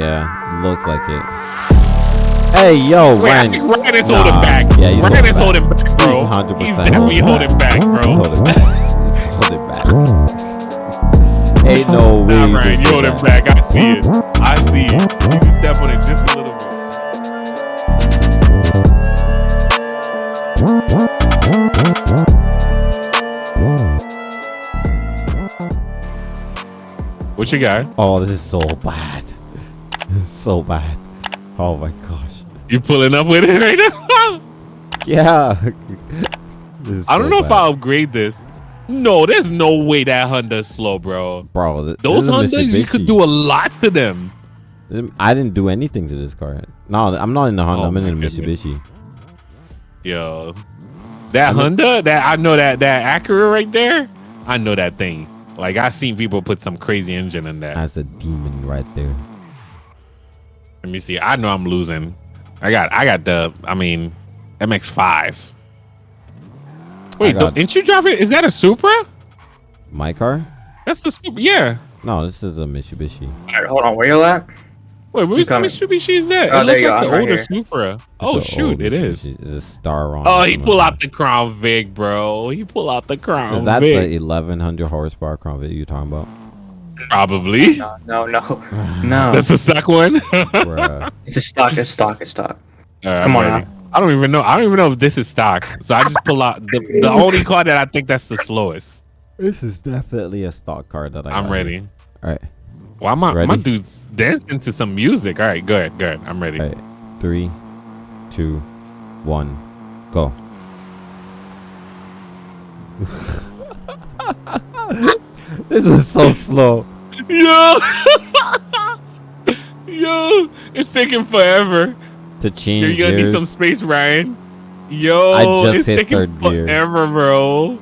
Yeah, looks like it. Hey, yo, Wait, Ryan. Ryan is Nah, holding back. Yeah, he's Ryan holding is back. holding back, bro. He's 100% He's definitely holding back, He's bro. holding back. He's holding back. Ain't no way. Nah, you Ryan, you do holding that. back. I see it. I see it. You can step on it just a little bit. What you got? Oh, this is so bad. Is so bad. Oh my gosh. You pulling up with it right now? Yeah. I don't so know if. I'll upgrade this. No, there's no way that Honda's slow, bro. Bro, th- Those Hondas, you could do a lot to them. I didn't do anything to this car. No, I'm not in the Honda. Oh I'm in the. Mitsubishi. Yo, that I'm Honda, that I know that that Acura right there, I know that thing. Like I seen people put some crazy engine in that. That's a demon right there. Let me see. I know I'm losing. I got I got the I mean MX5. Wait, got- didn't you drive it? Is that a Supra? My car? That's the Supra. Yeah. No, this is a Mitsubishi. All right, hold on. Where you at? Wait, which coming. Mitsubishi is that? Oh, it there looks like the right older here. Supra. It's Oh shoot, it is. Mitsubishi. It's a star on. Oh, he pull like out the Crown Vic, bro. He pull out the Crown that. Is that Vic. the 1100 horsepower Crown Vic you talking about? Probably. No, no, no, no. That's a suck one. It's a stock. It's stock. It's stock. Alright, Come I'm on ready. I don't even know. I don't even know if this is stock. So I just pull out the, the only card that I think that's the slowest. this is definitely a stock card that I I'm got ready. here. All right. Well, my my Ready? dude's dancing to some music. All right, good, good. I'm ready. All right. Three, two, one, go. this is so slow. Yo, yo, it's taking forever. To change You're gonna need some space, Ryan. Yo, I just it's hit taking third gear. forever, bro.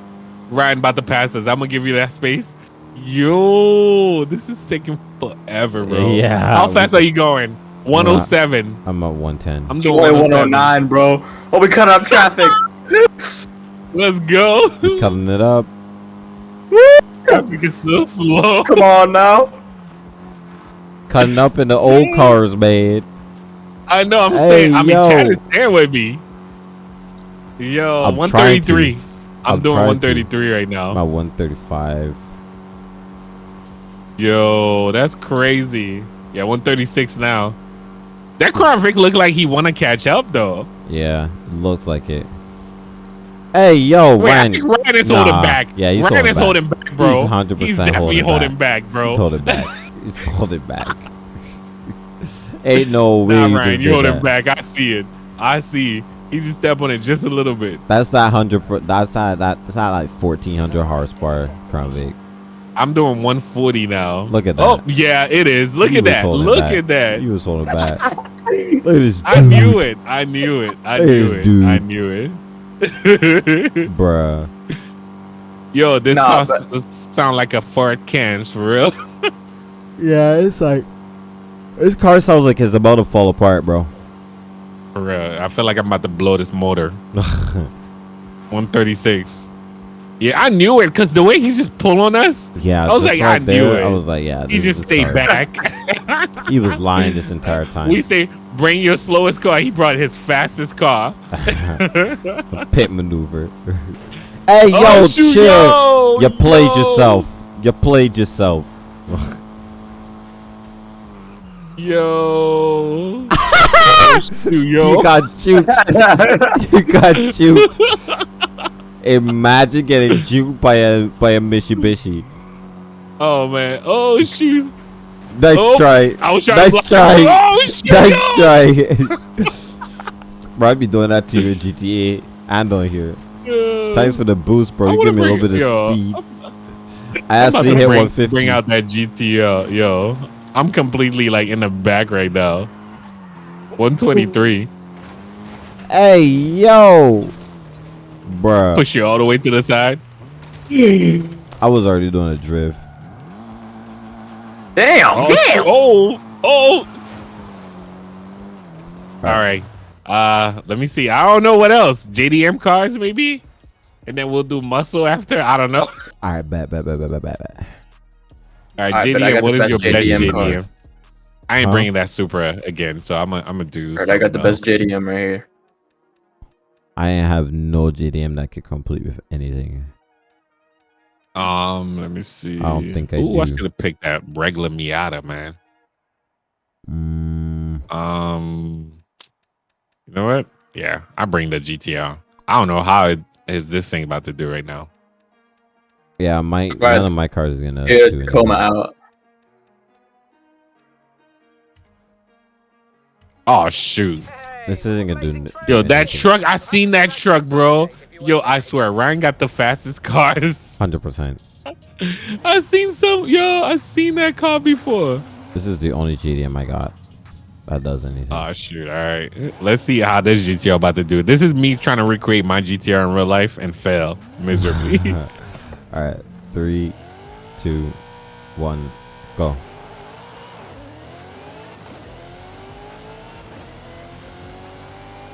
Ryan about to pass us. I'm gonna give you that space. Yo, this is taking forever, bro. Yeah. How fast are you going? 107. I'm at 110. I'm doing 109, bro. Oh, we cut up traffic. Let's go. Cutting it up. Traffic is so slow. Come on now. Cutting up in the old cars, man. I know. I'm Hey, saying. I mean, yo. Chad is there with me. Yo, I'm 133. I'm, I'm doing trying to. 133 right now. I'm 135. Yo, that's crazy. Yeah, 136 now. That Crown Vic look like he want to catch up though. Yeah, looks like it. Hey, yo, Wait, Ryan. I Ryan is Nah, holding back. yeah, he's Ryan holding is back. holding back, bro. He's 100% He's definitely holding back. back, bro. He's holding back. He's holding back. Ain't no way Nah, you Ryan, you holding back. I see it. I see. He's just step on it just a little bit. That's that hundred. That's that. that- That's not like fourteen hundred horsepower Crown Vic. I'm doing 140 now. Look at oh, that. Oh, yeah, it is. Look He at that. Look back. at that. He was holding back. Look at this I knew dude, it. I knew it. I knew it. dude. I knew it. bruh. Yo, this Nah, car but- sound like a Ford Cans for real. Yeah, it's like this car sounds like it's about to fall apart, bro. For real. I feel like I'm about to blow this motor. 136. Yeah, I knew it because the way he's just pulling us, Yeah, I was like, I right knew it. I was like, yeah. he just stayed back. He was lying this entire time. we say, bring your slowest car. He brought his fastest car. Pit maneuver. hey, oh, yo, Oh, shoot, chill. yo, you played yo. yourself. You played yourself. Yo. Oh, shoot, yo. You got juked. you got juked. Imagine getting juked by a by a Mitsubishi. Oh, man. Oh, shoot. Nice Oh, try. I was trying nice to try. Oh, shit. Nice try. bro, I be doing that to your GTA and on here. Thanks for the boost, bro. I You give me a little bit of yo, speed. I'm I actually hit bring, 150. Bring out that GTO, yo. I'm completely like in the back right now. 123. Hey, yo. Bruh. Push you all the way to the side. I was already doing a drift. Damn. Oh, damn. oh, oh. All right. Uh, let me see. I don't know what else. JDM cars maybe, and then we'll do muscle after. I don't know. All right, bet, bet, bet, bet, bet, bet, bet. All right, All right, JDM. got What the your best best JDM JDM? I ain't Huh? bringing that Supra again, so I'm gonna I'm gonna do. Alright, I got the something best JDM right here. I have no JDM that could complete with anything. Um, let me see. I don't think I Ooh, I do. should have picked that regular Miata, man. Mm, Um, you know what? Yeah, I bring the GTR. I don't know how it is this thing about to do right now. yeah, my none of my cars is gonna. Here's do Tacoma out. Oh shoot. This isn't gonna do. Yo, that truck, I seen that truck, bro. Yo, I swear, Ryan got the fastest cars. Hundred percent. I seen some, yo, I seen that car before. This is the only JDM I got that does anything. Oh shoot! All right, let's see how this GTR about to do. This is me trying to recreate my GTR in real life and fail miserably. All right, three, two, one, go.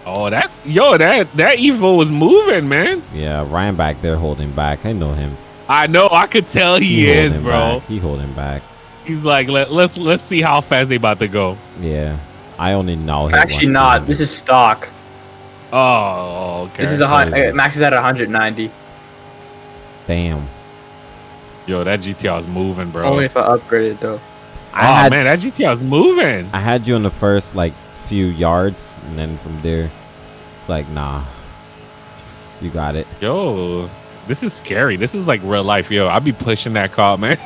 Oh, that's yo, that that Evo was moving, man. Yeah, Ryan back there holding back. I know him. I know, I could tell he, is, holding bro. Back. He holding back. He's like, Let, let's let's see how fast they about to go. Yeah, I only know him. Actually, not. This is stock. Oh, okay. This is a hot. Crazy. Max is at 190. damn. yo, that GTR is moving, bro. Only if I upgraded though. Oh, I oh had man, that GTR is moving. I had you on the first like few yards, and then from there, it's like nah. You got it. Yo, this is scary. This is like real life. Yo, I'll be pushing that car, man.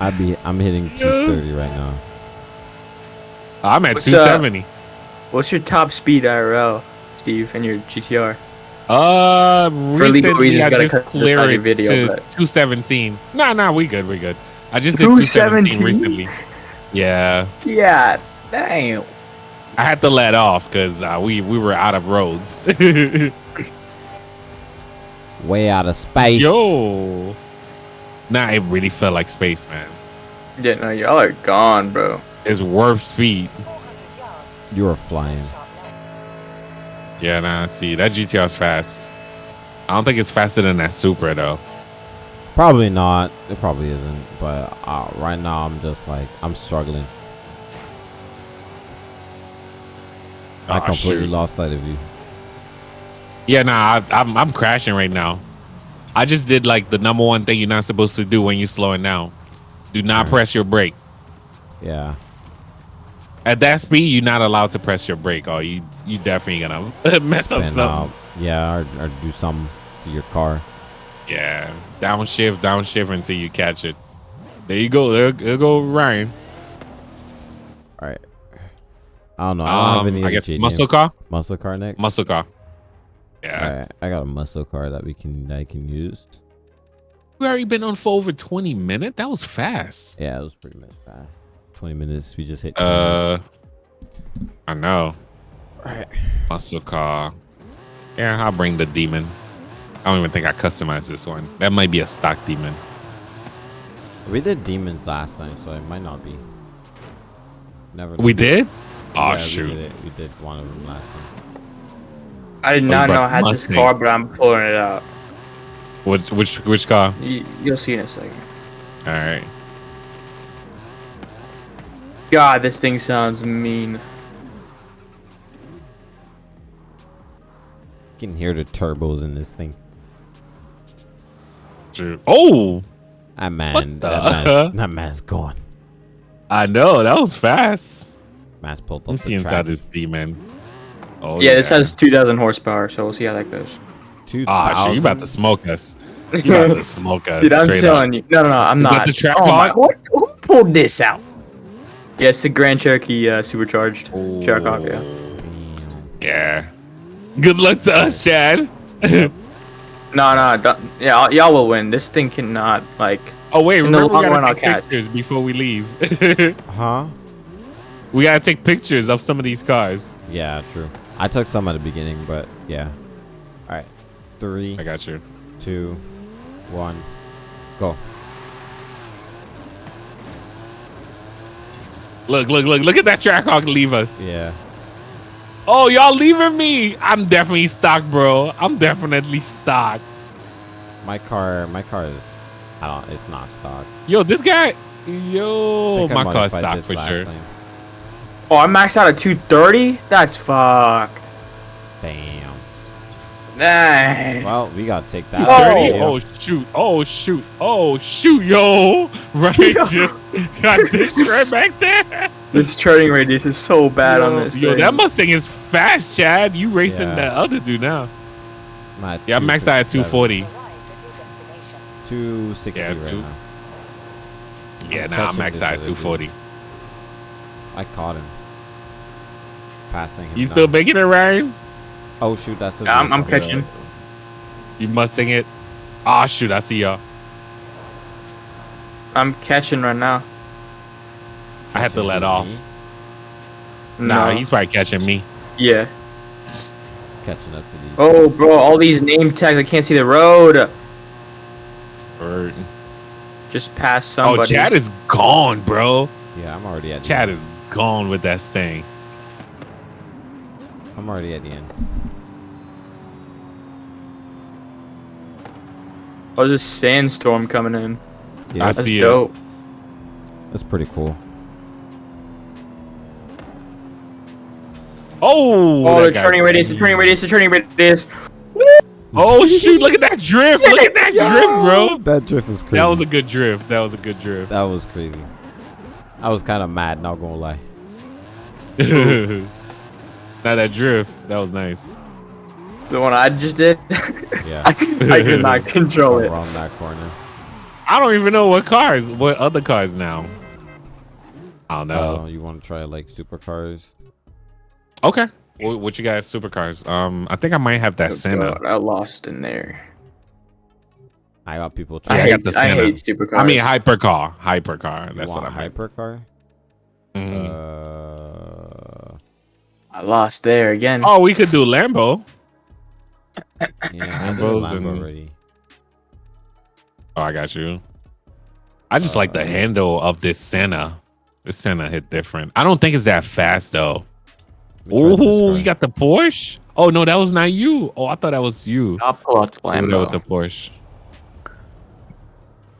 I be I'm hitting 230 right now. I'm at What's 270. What's your top speed IRL, Steve, and your GTR? Uh, For legal recently reasons, I just cut this out cleared it video, to but- 217. Nah, nah, we good, we good. I just did 217 217? recently. Yeah, Yeah, damn. I had to let off because uh, we we were out of roads. Way out of space. Yo, nah, it really felt like space, man. Yeah, no, y'all are gone, bro. It's warp speed. You are flying. Yeah, nah. See, that GTR's fast. I don't think it's faster than that Supra though. Probably not. It probably isn't. But uh, right now, I'm just like I'm struggling. I Aw, completely shoot. lost sight of you. Yeah, nah, I, I'm I'm crashing right now. I just did like the number one thing you're not supposed to do when you're slowing down. Do not Alright. press your brake. Yeah. At that speed, you're not allowed to press your brake, or you you definitely gonna mess up something. uh, yeah, or, or do something to your car. Yeah, downshift, downshift until you catch it. There you go. There, there go Ryan. All right. I don't know. I don't have Um, any. I guess muscle car. muscle car next. Muscle car. Yeah, All right. I got a muscle car that we can that I can use. we already been on for over 20 minutes. That was fast. Yeah, it was pretty much fast. Twenty minutes. We just hit. 20 minutes. Uh, I know. Alright. Muscle car. Yeah, I'll bring the demon. I don't even think I customized this one. That might be a stock demon. we did demons last time, so it might not be. Never. We did? Oh Yeah, We oh, shoot. did, we did one of them last time. I did Oh, not but know I had this car, but I'm pulling it out. Which which which car? You, you'll see in a second. All right. God, this thing sounds mean. You can hear the turbos in this thing. Shoot. Oh, That man. That man's, that man's gone. I know that was fast. Man's pulled up Let me the see inside track. this demon. Oh yeah, this has 2,000 horsepower, so we'll see how that goes. Ah, shit, you about to smoke us. You about to smoke us. Dude, I'm telling up. you. No, no, no, I'm Is that not. the track oh my, pod? what, who pulled this out? Yeah, the Grand Cherokee uh, supercharged. Cherokee, yeah. Yeah. Good luck to us, Chad. No, no, yeah, y'all- y'all will win. This thing cannot, like, Oh wait, In the remember we long gotta run, I'll catch. pictures before we leave. Huh? We gotta take pictures of some of these cars. Yeah, true. I took some at the beginning, but yeah. All right. Three, I got you. two, one, go. Look, look, look, look at that Trackhawk leave us. Yeah. Oh, y'all leaving me. I'm definitely stock, bro. I'm definitely stock. My car. My car is. I don't. It's not stock. Yo, this guy. Yo, my car's stock for sure. time. Oh, I maxed out at 230? That's fucked. Damn. Dang. Well, we gotta take that. Oh. Oh shoot! Oh shoot! Oh shoot! Yo, right, just got this right back there. This turning radius is so bad yo, on this yo, thing. that Mustang is fast, Chad. You racing Yeah. that other dude now? I'm at Yeah, I'm maxed out at 240. 260 Yeah, right two- now. Yeah, I'm nah, I'm maxed out at 240. I caught him. Passing. You still down. making it, Ryan? Oh shoot, that's a Yeah, I'm, I'm catching. You must sing it? Ah, shoot! I see y'all. I'm catching right now. I have to let off. Me, Nah, No. he's probably catching me. Yeah. Catching up to these. Oh, guys. bro, all these name tags. I can't see the road. Or, Just past somebody. oh, Chad is gone, bro. Yeah, I'm already at. Chad is gone with that sting. I'm already at the end. Oh, there's a sandstorm coming in. Yeah, I that's, That's see it. that's pretty cool. Oh, Oh, that the guy's turning radius, the turning radius, the turning radius. Oh shoot! Look at that drift! Look at that drift, bro. That drift was crazy. That was a good drift. That was a good drift. That was crazy. I was kind of mad, not gonna lie. now that drift, that was nice. The one I just did. Yeah, I, I could not control it. around that corner. I don't even know what cars, what other cars now. I don't know. Oh, you want to try like supercars? okay. What, what you guys supercars? Um, I think I might have that Oh, Senna. God, I lost in there. I got people I, Yeah, I trying. got hate, the I hate supercars. I mean hypercar, hypercar. That's you what want I meant. hypercar? Mhm. Uh, I lost there again. oh, we could do Lambo. yeah, I did Lambos Lambo and- already. Oh, I got you. I just like the Uh, handle of this Senna. This Senna hit different. I don't think it's that fast though. Let me try this Oh, car. you got the Porsche. Oh no, that was not you. Oh, I thought that was you. I'll pull out the Over with the Porsche.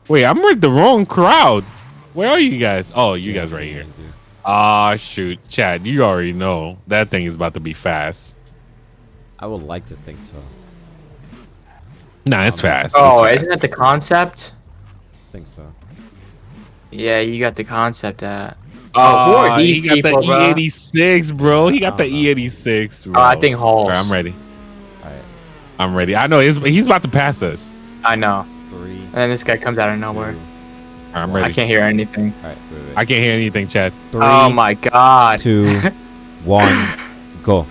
Wait, I'm with the wrong crowd. Where are you guys? Oh, you Yeah, guys right yeah, here. dude. Ah, shoot, Chad, you already know that thing is about to be fast. I would like to think so. Nah, it's Um, fast. Oh, it's isn't that the concept? I think so. Yeah, you got the concept at. fast. Oh, who are Ah, these he got people, the bro? E86, bro. He got the know. E86, bro. Oh, I think Halls. Alright, I'm ready. All right, I'm ready. I know he's he's about to pass us. I know. three. And then this guy comes out of nowhere. two, Alright, I'm ready. I can't hear anything. All right, wait, wait. I can't hear anything, Chad. Oh Three, oh my god. two, one, go.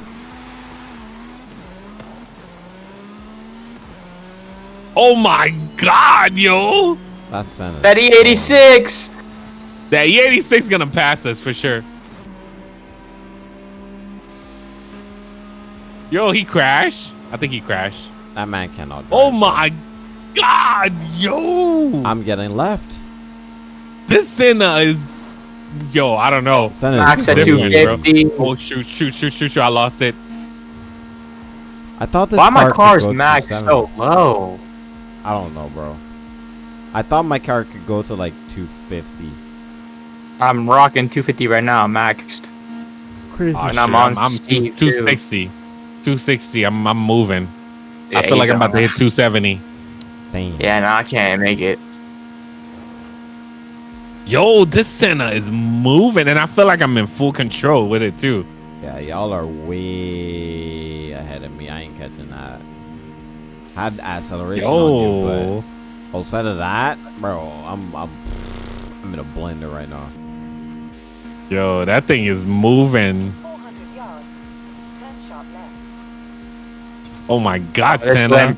Oh my god, yo! That's Senna. That E86! That E86 gonna pass us for sure. Yo, he crashed. I think he crashed. That man cannot. Oh my god, yo! I'm getting left. This Senna is, yo, I don't know. Senna Max is at different, crazy. bro. 250. Oh shoot, shoot, shoot, shoot, shoot! I lost it. I thought this Why my car car's could go to max so low? I don't know, bro. I thought my car could go to like 250. I'm rocking 250 right now, maxed. Crazy. Oh, And I'm on I'm, two, speed, 260. 260. I'm, I'm moving. I feel like I'm about to hit 270. Damn. Yeah, no, I can't make it. Yo, this Senna is moving, and I feel like I'm in full control with it too. Yeah, y'all are way ahead of me. I ain't catching that. Had acceleration on you, Yo, but outside of that, bro, I'm I'm I'm in a blender right now. yo, that thing is moving. yards. Turn sharp left. Oh my God, This, Senna.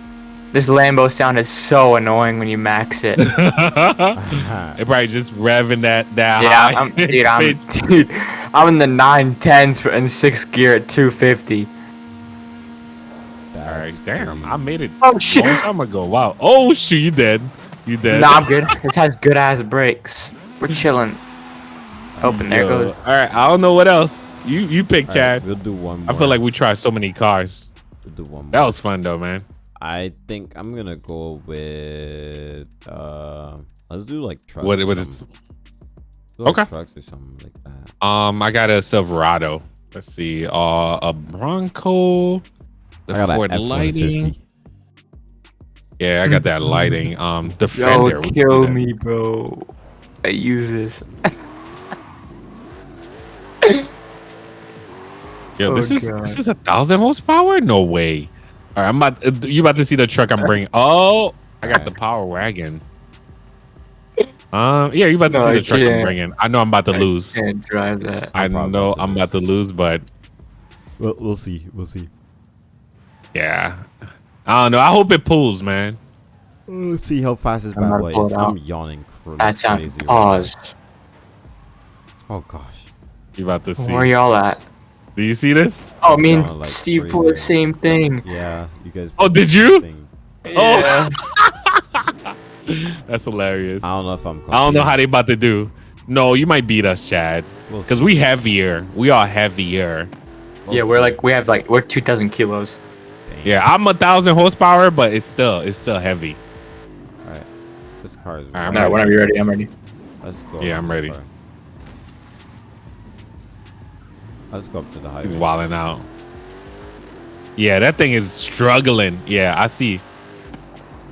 Lam- this Lambo sound is so annoying when you max it. it probably just revving that that yeah, high. I'm, dude, I'm, dude, I'm in the 910s for, in sixth gear at 250. All right, damn, I made it Oh shit! I'm gonna go. Wow. Oh shoot, you dead? You dead? Nah, I'm good. This has good ass brakes. We're chilling. Oh, Open, there goes. All right, I don't know what else. You you pick, All right, Chad. we'll do one more. I feel like we tried so many cars. we'll do one more. That was fun though, man. I think I'm gonna go with uh let's do like trucks. What what is? something. Little Okay. Trucks or something like that. Um, I got a Silverado. Let's see. Uh, a Bronco. The I got Ford an Lightning. Yeah, I got that Lightning. Um, Yo, Defender. we kill me, bro. I use this. Yo, Oh, this is God. this is a thousand horsepower. No way. All right, I'm about. uh, You about to see the truck I'm bringing? Oh, I got the Power Wagon. Um, yeah, you about to No, see the truck I'm can't. bringing? I know I'm about to lose. Can't drive that. I I'm know I'm about to lose, but Well, we'll see. We'll see. yeah, I don't know. I hope it pulls, man. We'll see how fast this bad boy is. I'm yawning. cr- That's on crazy right pause. now. Oh gosh. You about to see? Where y'all at? Do you see this? Oh, me and Going like Steve pulled the same thing. Yeah, you guys. Oh, did you? thing. Oh. Yeah. That's hilarious. I I don't know if I'm. I don't know how they about to do. No, you might beat us, Chad, We'll because see. we heavier. We are heavier. We'll yeah, we're see. like we have like we're two thousand kilos. Dang. Yeah, I'm a thousand horsepower, but it's still it's still heavy. All right. This car is. All right, I'm really- whenever you're ready, I'm ready. Let's go. Yeah, I'm ready. car. Let's go up to the He's highway. wilding out. Yeah, that thing is struggling. Yeah, I see.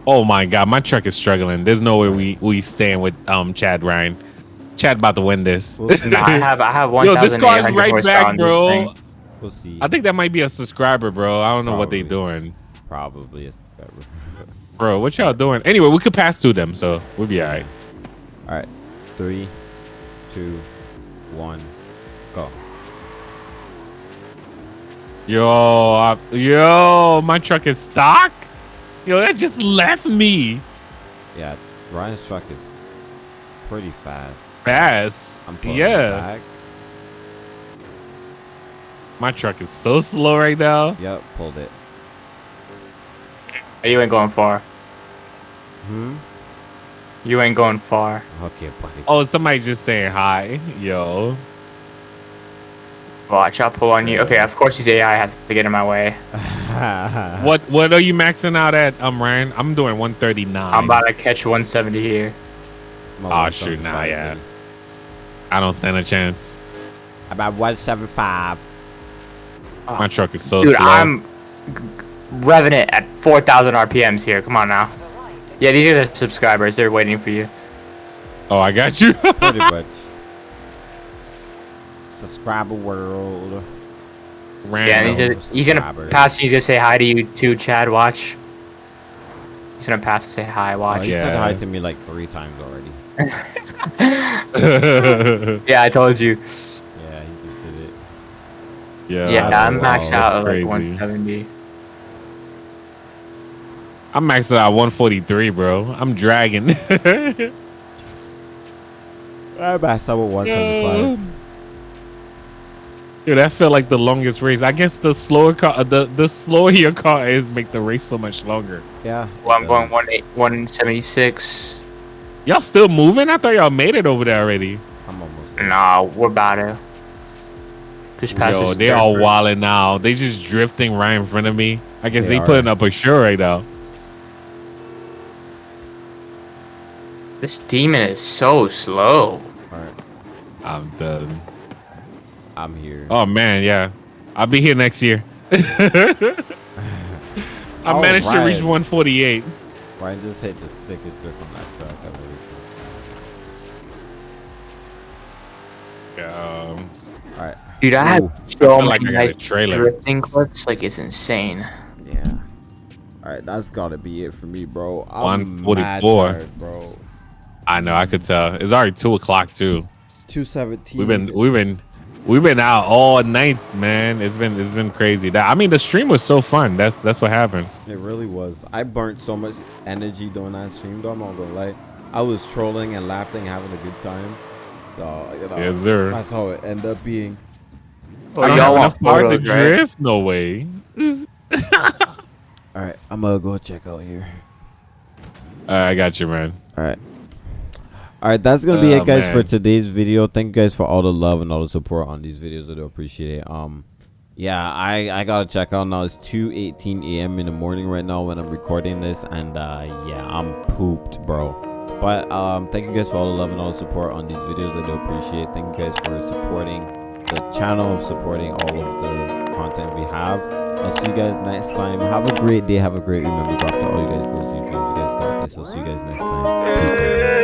Oh my god, my truck is struggling. There's no way we we stand with um Chad Ryan. Chad about to win this. We'll. No, I have I have one Yo, this thousand car is right horsepower back, on this bro. thing. We'll see. I think that might be a subscriber, bro. I don't know what they Probably. doing. Probably. It's Bro, what y'all doing? Anyway, we could pass through them, so we'll be alright. All right. Three, two, one, Yo, I, yo, my truck is stock. Yo, that just left me Yeah, Ryan's truck is pretty fast. fast. I'm pulling Yeah, back. my truck is so slow right now. Yep, pulled it. You ain't going far. Hmm. You ain't going far. Okay, buddy. Oh, somebody just saying hi. Yo. Watch, I'll pull on you. Okay, of course he's AI. I have to get in my way. What what are you maxing out at, um Ryan? I'm doing 139. I'm about to catch 170 here. Oh, at shoot, nah, 175, yeah. I don't stand a chance. About 175. My truck is so Dude, slow. I'm g- g- revving it at 4,000 RPMs here. Come on now. Yeah, these are the subscribers. They're waiting for you. oh, I got you. Pretty much. Subscriber world. Random. Yeah, he's, just, he's gonna pass. He's gonna say hi to you too, Chad. Watch. He's gonna pass and say hi. Oh, Watch. he said hi to me like three times already. Yeah, I told you. Yeah, he just did it. yeah, Yeah, I'm maxed out at Crazy. like 170. I'm maxed out at 143, bro. I'm dragging. I passed out with 175. Dude, that felt like the longest race. I guess the slower car, uh, the the slower your car is, make the race so much longer. Yeah. Well, I'm going does. 180 176. Y'all still moving? I thought y'all made it over there already. I'm almost. there. Nah, we're about to. Just past Yo, they third all group. wilding now. They just drifting right in front of me. I guess They they, putting up a show right now. This demon is so slow. Alright. I'm done. I'm here. Oh man, yeah. I'll be here next year. I All managed to reach 148. Ryan just hit the sickest drift on that truck I've ever seen. Um, Alright. Dude, I Ooh. have so feel many like I got a nice trailer. drifting clips. Like, it's insane. Yeah. Alright, that's gotta be it for me, bro. I'm 144. tired, bro. I know, I could tell. It's already two o'clock too. 217. We've been we've been we've been out all night, man. It's been it's been crazy. That I mean, the stream was so fun. That's that's what happened. It really was. I burnt so much energy during that stream, though. I'm not gonna lie. I was trolling and laughing, having a good time. So, you know, Yes, sir. that's how it ended up being. Oh, I y'all have want enough power to right? drift. No way. All right, I'm gonna go check out here. Uh, I got you, man. All right. All right, that's gonna be Oh, it, guys, for today's video. Thank you guys for all the love and all the support on these videos. I do appreciate it. Um, yeah, I I gotta check out now. It's 2:18 a.m. in the morning right now when I'm recording this, and uh, yeah, I'm pooped, bro. But um, thank you guys for all the love and all the support on these videos. I do appreciate. it. Thank you guys for supporting the channel, supporting all of the content we have. I'll see you guys next time. Have a great day. Have a great remember after all you guys goals, you dreams. You guys got this. I'll see you guys next time. Peace out.